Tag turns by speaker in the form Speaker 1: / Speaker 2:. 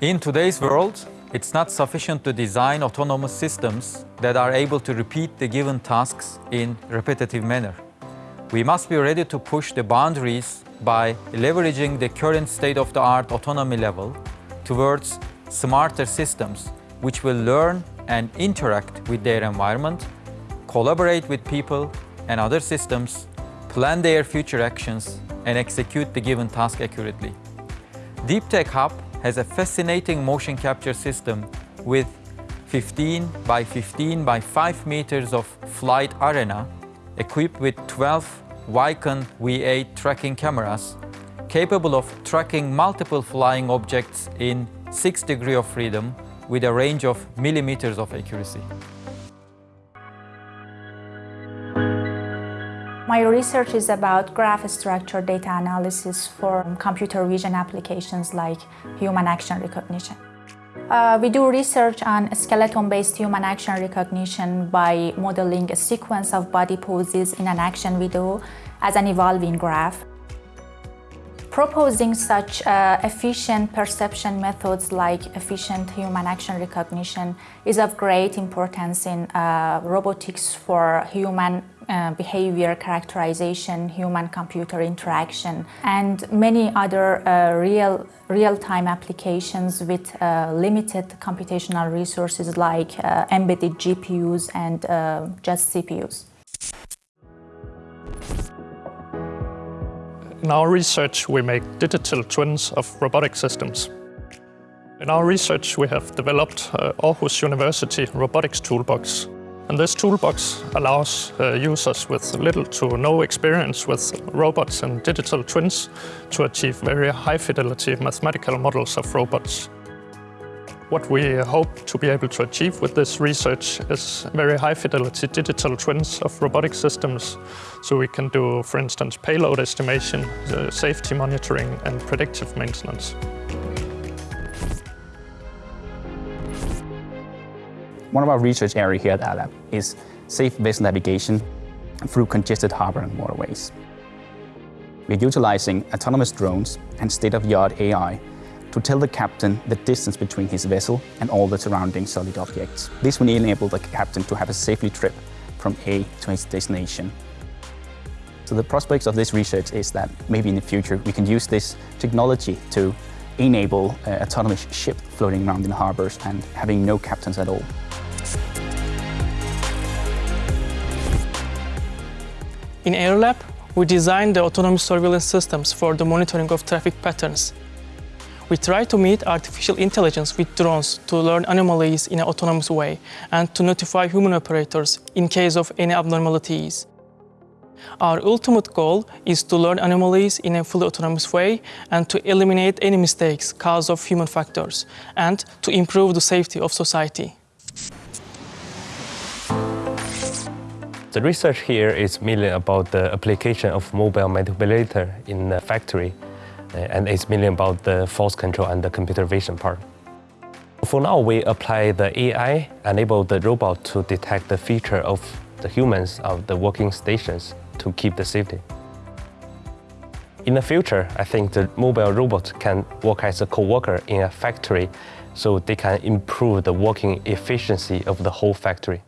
Speaker 1: In today's world, it's not sufficient to design autonomous systems that are able to repeat the given tasks in repetitive manner. We must be ready to push the boundaries by leveraging the current state-of-the-art autonomy level towards smarter systems which will learn and interact with their environment, collaborate with people and other systems, plan their future actions and execute the given task accurately. Deep Tech Hub has a fascinating motion capture system with 15 by 15 by 5 meters of flight arena equipped with 12 Vicon V8 tracking cameras capable of tracking multiple flying objects in 6 degree of freedom with a range of millimeters of accuracy.
Speaker 2: My research is about graph structure data analysis for computer vision applications like human action recognition. Uh, we do research on skeleton-based human action recognition by modeling a sequence of body poses in an action video as an evolving graph. Proposing such uh, efficient perception methods like efficient human action recognition is of great importance in uh, robotics for human uh, behavior characterization, human-computer interaction, and many other uh, real, real-time applications with uh, limited computational resources like uh, embedded GPUs and just CPUs.
Speaker 3: In our research, we make digital twins of robotic systems. In our research, we have developed uh, Aarhus University Robotics Toolbox, and this toolbox allows uh, users with little to no experience with robots and digital twins to achieve very high fidelity mathematical models of robots. What we hope to be able to achieve with this research is very high fidelity digital twins of robotic systems. So we can do, for instance, payload estimation, uh, safety monitoring and predictive maintenance.
Speaker 4: One of our research areas here at ALAB is safe vessel navigation through congested harbor and waterways. We're utilizing autonomous drones and state-of-the-art AI to tell the captain the distance between his vessel and all the surrounding solid objects. This will enable the captain to have a safely trip from A to his destination. So the prospects of this research is that maybe in the future we can use this technology to enable uh, autonomous ship floating around in harbors and having no captains at all.
Speaker 5: In AeroLab, we designed the autonomous surveillance systems for the monitoring of traffic patterns. We try to meet artificial intelligence with drones to learn anomalies in an autonomous way and to notify human operators in case of any abnormalities. Our ultimate goal is to learn anomalies in a fully autonomous way and to eliminate any mistakes caused of human factors and to improve the safety of society.
Speaker 6: The research here is mainly about the application of mobile manipulator in the factory, Uh, and it's mainly about the force control and the computer vision part. For now, we apply the AI, enable the robot to detect the feature of the humans of the working stations to keep the safety. In the future, I think the mobile robot can work as a co-worker in a factory so they can improve the working efficiency of the whole factory.